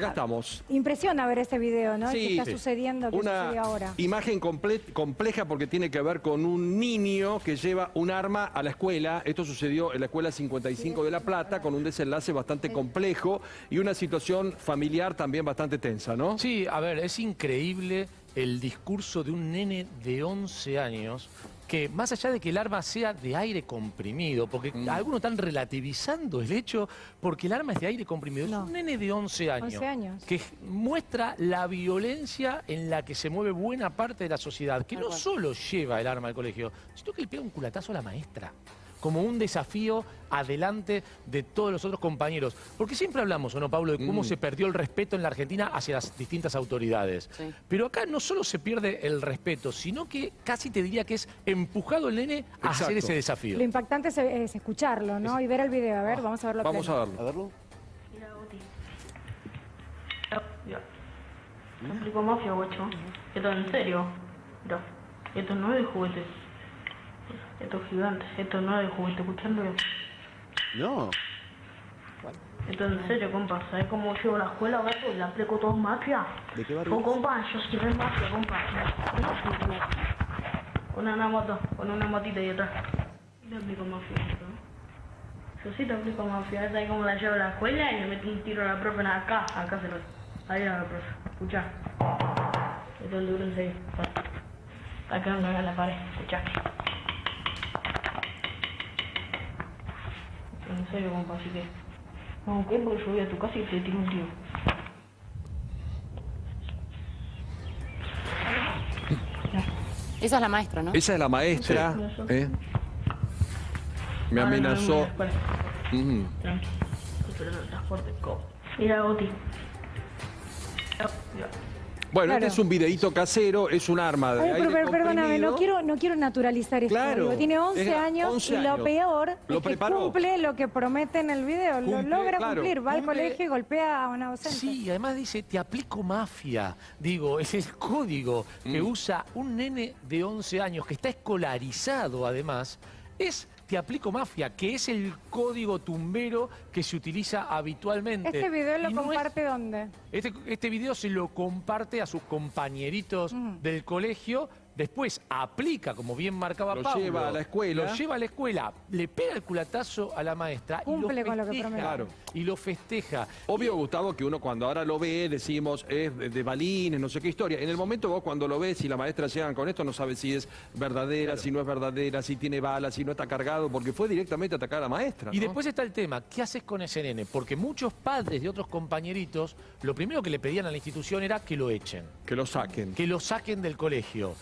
Acá estamos. Impresiona ver este video, ¿no? Sí. ¿Qué está Sí. sucediendo? ¿Qué sucede Una ahora? imagen comple- compleja porque tiene que ver con un niño que lleva un arma a la escuela. Esto sucedió en la escuela 55 de La Plata con un desenlace bastante complejo y una situación familiar también bastante tensa, ¿no? Sí, a ver, es increíble el discurso de un nene de 11 años que más allá de que el arma sea de aire comprimido, porque Mm. algunos están relativizando el hecho porque el arma es de aire comprimido, No. es un nene de 11 años, 11 años. que muestra la violencia en la que se mueve buena parte de la sociedad, que no solo lleva el arma al colegio, sino que le pega un culatazo a la maestra como un desafío adelante de todos los otros compañeros. Porque siempre hablamos, ¿o no, Pablo, de cómo Mm. se perdió el respeto en la Argentina hacia las distintas autoridades. Sí. Pero acá no solo se pierde el respeto, sino que casi te diría que es empujado el nene a Exacto. hacer ese desafío. Lo impactante es, es escucharlo, ¿no? Y ver el video. A ver, vamos a verlo. Vamos a verlo. A verlo. Guacho. Esto en serio. Mira, esto no es de juguete. Esto es gigante. Esto no es juguete, escuchando. No. Esto en serio, compa. ¿Sabes cómo llevo la escuela, gato? Y la aplico todo mafia. ¿De qué barrio es? compa, yo soy re mafia, compa. Con una moto, con una motita ahí atrás. Te aplico mafia, ¿no? Yo sí te aplico mafia. ¿Sabes cómo la llevo a la escuela? Y le meto un tiro a la profe en acá. Acá se lo. Ahí a la profe. Escucha. Esto es duro en serio. Acá no en la pared. Escucha. En serio, compa, así que. No, ¿qué? Porque yo voy a tu casa y te tiro un tiro. Esa es la maestra, ¿no? Esa es la maestra. Sí. ¿eh? Me amenazó. Tranqui. Pero no estás fuerte, co. Mira, Oti. Ya. Bueno, Claro. este es un videíto casero, es un arma de Ay, aire pero, perdóname, no quiero, no quiero naturalizar esto. Claro, digo, tiene 11 es- años 11 y lo años. peor Lo es que cumple lo que promete en el video. lo logra claro, cumplir. Va al colegio y golpea a una docente. Sí, y además dice, te aplico mafia. Digo, es el código que Mm. usa un nene de 11 años, que está escolarizado además, es te aplico mafia, que es el código tumbero que se utiliza habitualmente. ¿Este video lo es- comparte dónde? Este, este video se lo comparte a sus compañeritos del colegio, después aplica, como bien marcaba Lo Pablo. lleva a la escuela. Lo lleva a la escuela, le pega el culatazo a la maestra Cumple y lo con lo que festeja. promete. Claro. Y lo festeja. Obvio, Gustavo, que uno cuando ahora lo ve, decimos, es de, de balines, no sé qué historia. En el momento vos cuando lo ves y la maestra llegan con esto, no sabes si es verdadera, si no es verdadera, si tiene balas, si no está cargado, porque fue directamente a atacar a la maestra. Y después está el tema, ¿qué haces con ese nene? Porque muchos padres de otros compañeritos, lo primero que le pedían a la institución era que lo echen, Que lo saquen. que lo saquen del colegio.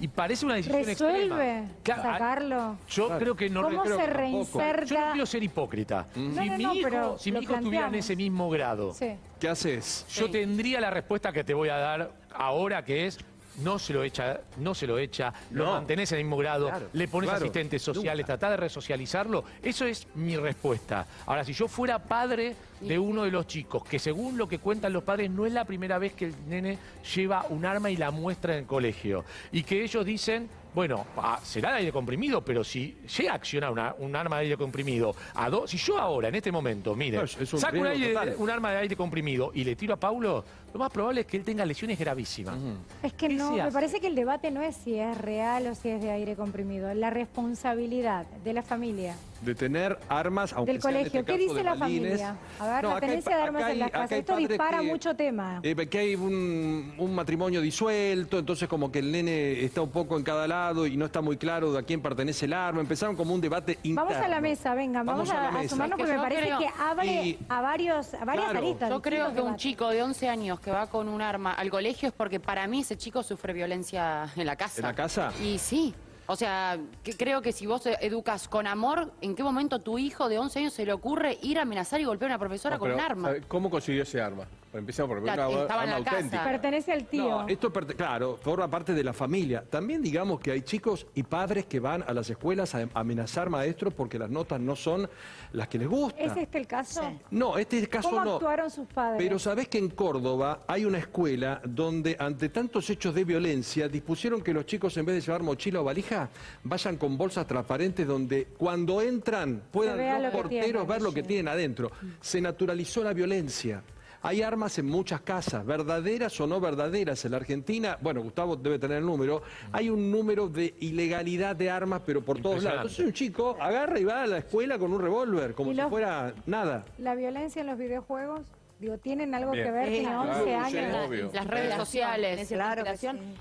Y parece una decisión ¿Resuelve extrema. Claro, sacarlo? Yo Claro. creo que no ¿Cómo creo se reinserta? Yo no quiero ser hipócrita. No, Si no, mi hijo, pero si lo mi hijo estuviera en ese mismo grado, Sí. ¿Qué haces? yo Sí. tendría la respuesta que te voy a dar ahora, que es no se lo echa, no se lo echa, lo mantenés en el mismo grado, Claro, le pones claro, asistentes sociales, nunca. tratás de resocializarlo. Eso es mi respuesta. Ahora, si yo fuera padre de uno de los chicos, que según lo que cuentan los padres, no es la primera vez que el nene lleva un arma y la muestra en el colegio, y que ellos dicen, bueno, ah, será de aire comprimido, pero si llega a accionar una- un arma de aire comprimido, a do- si yo ahora, en este momento, mire, No, es- es un saco un, aire- un arma de aire comprimido y le tiro a Paulo, lo más probable es que él tenga lesiones gravísimas. Es que ¿Qué no, me parece que el debate no es si es real o si es de aire comprimido. La responsabilidad de la familia, De tener armas, aunque del sea en colegio. este ¿Qué caso dice de la balines. familia? A ver, No, la hay tenencia de armas acá en las hay- casas. hay Esto dispara que- mucho tema. Eh, que hay un, un matrimonio disuelto, entonces como que el nene está un poco en cada lado y no está muy claro de a quién pertenece el arma. Empezaron como un debate interno. Vamos a la mesa, venga, vamos, Vamos a la a, a mesa. sumarnos porque me parece creo- que abre Y- a, varios, a varias Claro. aristas. Yo creo que un chico de 11 años que va con un arma al colegio es porque para mí ese chico sufre violencia en la casa. ¿En la casa? Y sí. O sea, que creo que si vos educas con amor, ¿en qué momento tu hijo de 11 años se le ocurre ir a amenazar y golpear a una profesora No, con pero, un arma? ¿sabe ¿Cómo consiguió ese arma? Bueno, Empecemos por La- una estaba en la casa. auténtica. Pertenece al tío. No, esto, perte- claro, forma parte de la familia. También digamos que hay chicos y padres que van a las escuelas a amenazar maestros porque las notas no son las que les gustan. ¿Es este el caso? No, este caso ¿Cómo no. actuaron sus padres? Pero sabés que en Córdoba hay una escuela donde ante tantos hechos de violencia dispusieron que los chicos en vez de llevar mochila o valija vayan con bolsas transparentes donde cuando entran puedan los porteros tienen. ver lo que tienen adentro. Se naturalizó la violencia. Hay armas en muchas casas, verdaderas o no verdaderas. En la Argentina, bueno, Gustavo debe tener el número, hay un número de ilegalidad de armas, pero por todos lados. Entonces un chico agarra y va a la escuela con un revólver, como ¿Y si fuera nada. La violencia en los videojuegos, digo, ¿tienen algo que ver? Tiene Claro, 11 sí, años. Las redes sociales. Claro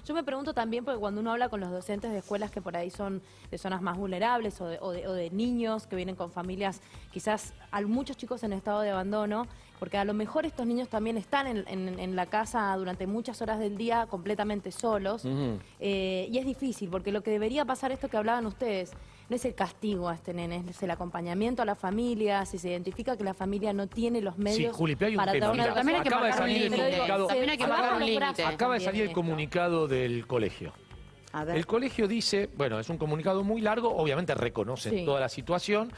Yo me pregunto también, porque cuando uno habla con los docentes de escuelas que por ahí son de zonas más vulnerables o de, o de- o de niños que vienen con familias, quizás hay muchos chicos en estado de abandono, porque a lo mejor estos niños también están en, en- en la casa durante muchas horas del día completamente solos. Eh, y es difícil, porque lo que debería pasar, esto que hablaban ustedes, no es el castigo a este nene, es el acompañamiento a la familia, si se identifica que la familia no tiene los medios Juli, pero hay un para tema, dar una mira, también hay que acaba de salir el límite. comunicado. También hay que acaba- un límite. de salir el comunicado del colegio. A ver. El colegio dice, bueno, es un comunicado muy largo, obviamente reconocen Sí. toda la situación,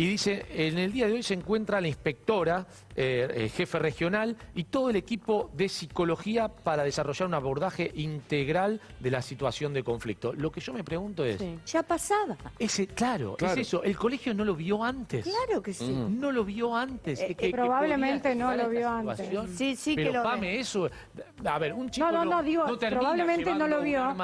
y dice, en el día de hoy se encuentra la inspectora, eh, eh, jefe regional, y todo el equipo de psicología para desarrollar un abordaje integral de la situación de conflicto. Lo que yo me pregunto es, Sí. Ya pasaba. ese, claro, Claro. es eso, el colegio no lo vio antes. Claro que sí. No lo vio antes. Eh, que- que probablemente no lo vio antes. Sí, sí que Pero, lo Pame, ve. eso... A ver, un chico No, no, no, digo, probablemente no lo vio.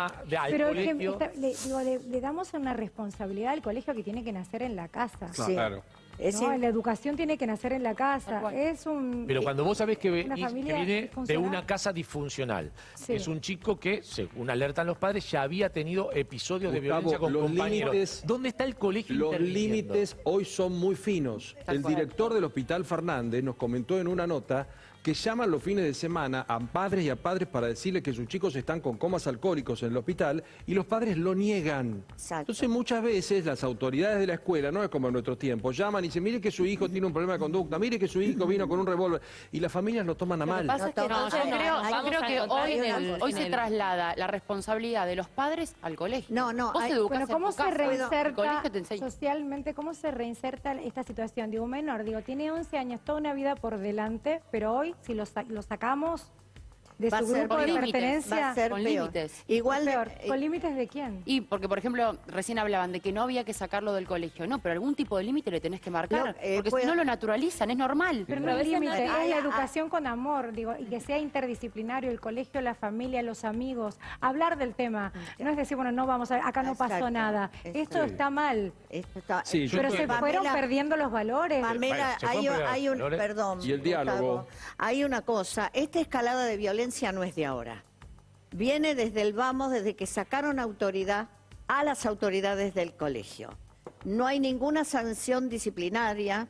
Pero es que colegio. está- le, digo, le- le damos una responsabilidad al colegio que tiene que nacer en la casa. Sí. Claro. Es ¿no? decir, La educación tiene que nacer en la casa. Es un. Pero cuando vos sabés que, ve- Una que familia viene de disfuncional. una casa disfuncional, Sí. es un chico que, según alertan los padres, ya había tenido episodios de Gustavo, violencia con los compañeros. límites- ¿Dónde está el colegio Los interviniendo? límites hoy son muy finos. El director del Hospital Fernández nos comentó en una nota que llaman los fines de semana a padres y a padres para decirles que sus chicos están con comas alcohólicos en el hospital y los padres lo niegan. Exacto. Entonces muchas veces las autoridades de la escuela, no es como en nuestros tiempos, llaman y dicen, mire que su hijo tiene un problema de conducta, mire que su hijo vino con un revólver y las familias lo toman a mal. pasa es que No, No, entonces yo creo, yo que hoy, en el- hoy en se traslada la responsabilidad de los padres al colegio. No, no, Vos hay- Bueno, en ¿cómo tu se casa, reinserta te socialmente, cómo se reinserta esta situación? Digo, un menor, digo, tiene 11 años, toda una vida por delante, pero hoy, si lo, lo sacamos de Va su ser grupo de con límites, pertenencia, va a ser con peor. límites. Igual, peor. eh, ¿Con límites de quién? Y porque, por ejemplo, recién hablaban de que no había que sacarlo del colegio. No, pero algún tipo de límite le tenés que marcar. Eh, porque si no lo naturalizan, es normal. Pero no es límite, no- es la educación con amor, digo, y que sea interdisciplinario, el colegio, la familia, los amigos, hablar del tema. No es decir, bueno, no vamos a, acá no pasó nada. Esto está mal. esto está- Sí, yo Pero se fueron Pamela- perdiendo los valores. Pamela, Bueno, se hay, fue un- por hay un, valores. perdón. Y el diálogo. Gustavo, hay una cosa, esta escalada de violencia no es de ahora. Viene desde el vamos, desde que sacaron autoridad a las autoridades del colegio. No hay ninguna sanción disciplinaria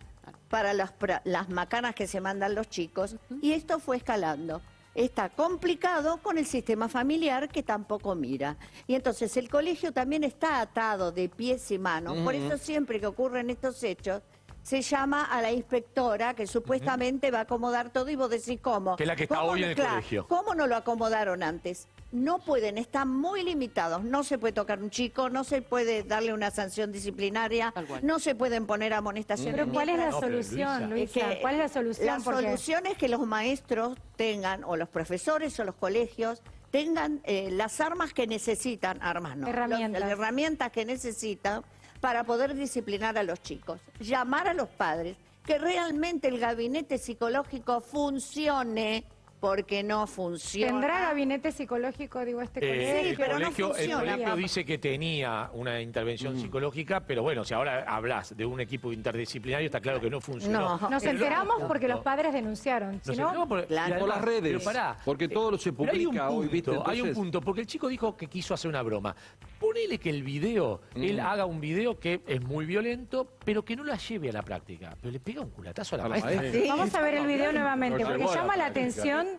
para las, las macanas que se mandan los chicos y esto fue escalando. Está complicado con el sistema familiar que tampoco mira. Y entonces el colegio también está atado de pies y manos. Por eso siempre que ocurren estos hechos, se llama a la inspectora que supuestamente va a acomodar todo y vos decís cómo. Que es la que está ¿Cómo hoy no- en el claro, colegio. ¿Cómo no lo acomodaron antes? No pueden, están muy limitados. No se puede tocar un chico, no se puede darle una sanción disciplinaria, no se pueden poner amoestaciones. Pero ¿cuál es la No, solución, Luisa. ¿Cuál es la solución? La Porque- solución es que los maestros tengan, o los profesores o los colegios, tengan eh, las armas que necesitan, armas no, Herramientas. los- las herramientas que necesitan para poder disciplinar a los chicos. Llamar a los padres, que realmente el gabinete psicológico funcione, porque no funciona. ¿Tendrá gabinete psicológico, digo, este Eh, colegio? el, pero no colegio, el funciona. colegio dice que tenía una intervención psicológica, pero bueno, si ahora hablas de un equipo interdisciplinario, está claro que no funcionó. No. Nos Pero- enteramos porque los padres denunciaron. Si Nos no, enteramos por, Claro. las redes, pero pará, porque todo se pero hay un publica hoy, punto, ¿viste? Hay un punto, porque el chico dijo que quiso hacer una broma. Ponele que el video, él haga un video que es muy violento, pero que no la lleve a la práctica. Pero le pega un culatazo a la, A la maestra. maestra. Sí. vamos a ver el video nuevamente, porque llama la atención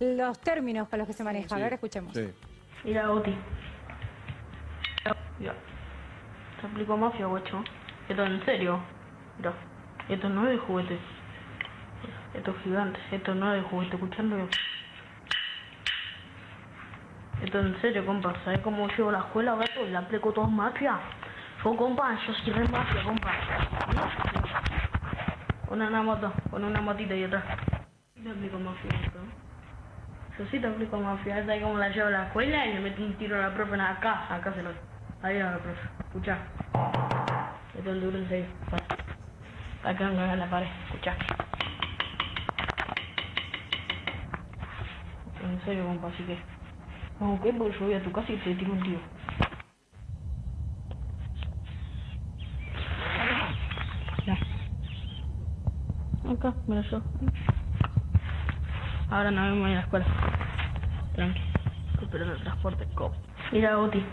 Los términos con los que se maneja. A ver, escuchemos. Sí. Mira, Oti. Ya. Te aplico mafia, guacho. Esto en serio. Mira. Esto no es de juguete. Esto es gigante. Esto no es de juguete. Escuchando. Esto en serio, compa. ¿Sabes cómo llevo la escuela, gato? Y le aplico todo mafia. Yo, compa, yo soy re mafia, compa. Pon una moto. Pon una motita ahí atrás. Le aplico mafia, esto. Yo sí te aplico mafia, es ahí como la llevo a la escuela y le meto un tiro a la profe en acá, acá se lo. Ahí a la profe, escuchá. Esto es duro en serio, pasa. Acá en la pared, escuchá. en serio, compa, así que... Como que porque yo voy a tu casa y te tiro un tiro. Acá, mira yo. Ahora no vemos en la escuela. Tranqui. Esperando el transporte. Mira, Oti.